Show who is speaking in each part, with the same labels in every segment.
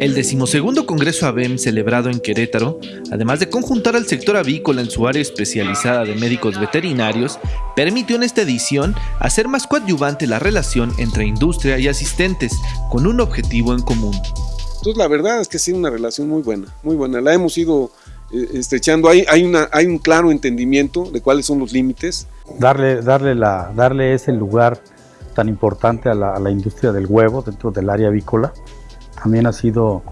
Speaker 1: El decimosegundo Congreso ABEM celebrado en Querétaro, además de conjuntar al sector avícola en su área especializada de médicos veterinarios, permitió en esta edición hacer más coadyuvante la relación entre industria y asistentes, con un objetivo en común.
Speaker 2: Entonces la verdad es que ha sido una relación muy buena, muy buena. La hemos ido eh, estrechando, hay, hay, una, hay un claro entendimiento de cuáles son los límites.
Speaker 3: Darle, darle, la, darle ese lugar tan importante a la, a la industria del huevo dentro del área avícola también ha sido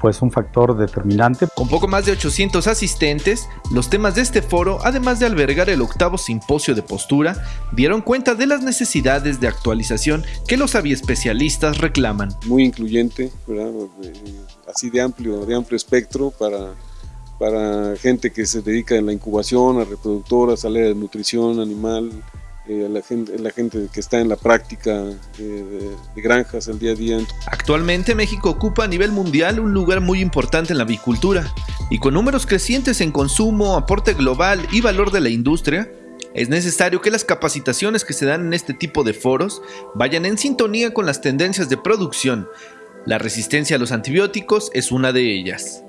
Speaker 3: pues un factor determinante.
Speaker 1: Con poco más de 800 asistentes, los temas de este foro, además de albergar el octavo simposio de postura, dieron cuenta de las necesidades de actualización que los aviespecialistas reclaman.
Speaker 2: Muy incluyente, ¿verdad? así de amplio, de amplio espectro para, para gente que se dedica a la incubación, a reproductoras, a la de nutrición animal, eh, la, gente, la gente que está en la práctica eh, de, granjas el día a día.
Speaker 1: Actualmente México ocupa a nivel mundial un lugar muy importante en la avicultura y con números crecientes en consumo, aporte global y valor de la industria, es necesario que las capacitaciones que se dan en este tipo de foros vayan en sintonía con las tendencias de producción. La resistencia a los antibióticos es una de ellas.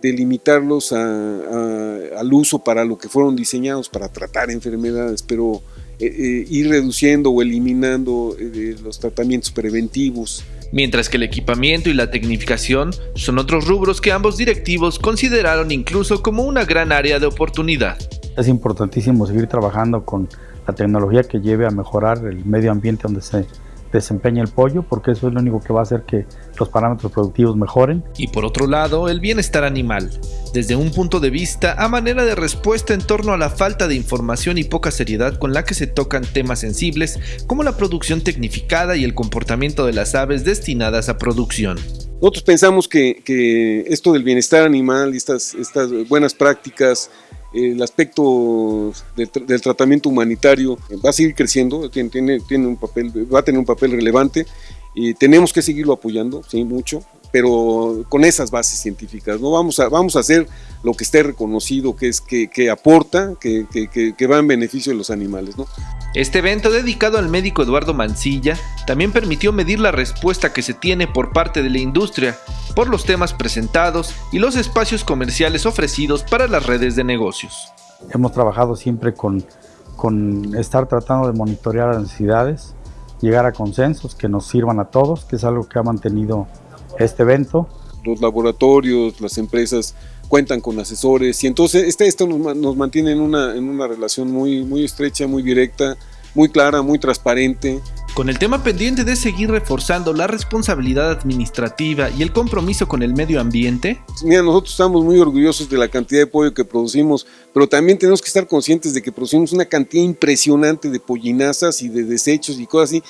Speaker 2: Delimitarlos al uso para lo que fueron diseñados, para tratar enfermedades, pero eh, eh, ir reduciendo o eliminando eh, los tratamientos preventivos.
Speaker 1: Mientras que el equipamiento y la tecnificación son otros rubros que ambos directivos consideraron incluso como una gran área de oportunidad.
Speaker 3: Es importantísimo seguir trabajando con la tecnología que lleve a mejorar el medio ambiente donde se desempeña el pollo, porque eso es lo único que va a hacer que los parámetros productivos mejoren.
Speaker 1: Y por otro lado, el bienestar animal, desde un punto de vista a manera de respuesta en torno a la falta de información y poca seriedad con la que se tocan temas sensibles como la producción tecnificada y el comportamiento de las aves destinadas a producción.
Speaker 2: Nosotros pensamos que, esto del bienestar animal y estas, estas buenas prácticas el aspecto del, tratamiento humanitario va a seguir creciendo, tiene, tiene, un papel, va a tener un papel relevante y tenemos que seguirlo apoyando, sí, mucho, pero con esas bases científicas, ¿no? Vamos a, vamos a hacer lo que esté reconocido, que es que, que aporta, que, que, que, va en beneficio de los animales, ¿no?
Speaker 1: Este evento dedicado al médico Eduardo Mancilla también permitió medir la respuesta que se tiene por parte de la industria por los temas presentados y los espacios comerciales ofrecidos para las redes de negocios.
Speaker 3: Hemos trabajado siempre con, con estar tratando de monitorear las necesidades, llegar a consensos que nos sirvan a todos, que es algo que ha mantenido este evento.
Speaker 2: Los laboratorios, las empresas cuentan con asesores y entonces este, esto nos, nos mantiene en una, en una relación muy, muy estrecha, muy directa, muy clara, muy transparente.
Speaker 1: Con el tema pendiente de seguir reforzando la responsabilidad administrativa y el compromiso con el medio ambiente.
Speaker 2: Mira, nosotros estamos muy orgullosos de la cantidad de pollo que producimos, pero también tenemos que estar conscientes de que producimos una cantidad impresionante de pollinazas y de desechos y cosas así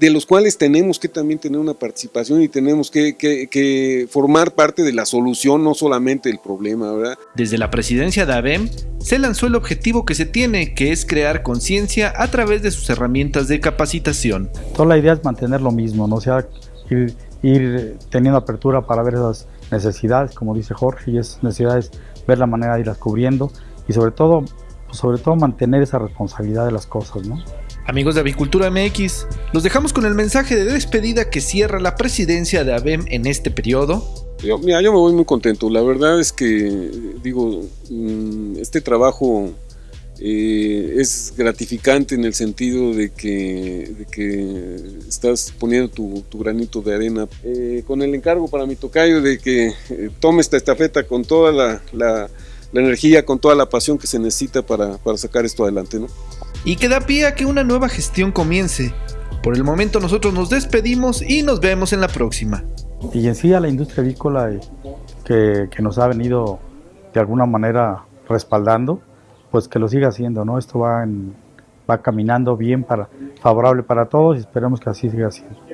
Speaker 2: de los cuales tenemos que también tener una participación y tenemos que, formar parte de la solución, no solamente el problema, ¿verdad?
Speaker 1: Desde la presidencia de ABEM se lanzó el objetivo que se tiene, que es crear conciencia a través de sus herramientas de capacitación.
Speaker 3: Toda la idea es mantener lo mismo, ¿no? sea, ir, ir teniendo apertura para ver esas necesidades, como dice Jorge, y esas necesidades, ver la manera de irlas cubriendo y sobre todo, sobre todo mantener esa responsabilidad de las cosas, ¿no?
Speaker 1: Amigos de Avicultura MX, los dejamos con el mensaje de despedida que cierra la presidencia de ABEM en este periodo.
Speaker 2: Yo, mira, yo me voy muy contento. La verdad es que, digo, mm, este trabajo eh, es gratificante en el sentido de que, estás poniendo tu, granito de arena. Eh, con el encargo para mi tocayo de que eh, tome esta estafeta con toda la, la, energía, con toda la pasión que se necesita para, para sacar esto adelante. ¿no?
Speaker 1: Y que da pie a que una nueva gestión comience. Por el momento nosotros nos despedimos y nos vemos en la próxima.
Speaker 3: Y en sí a la industria avícola eh, que, nos ha venido de alguna manera respaldando, pues que lo siga haciendo, ¿no? Esto va, en, va caminando bien, para, favorable para todos y esperemos que así siga siendo.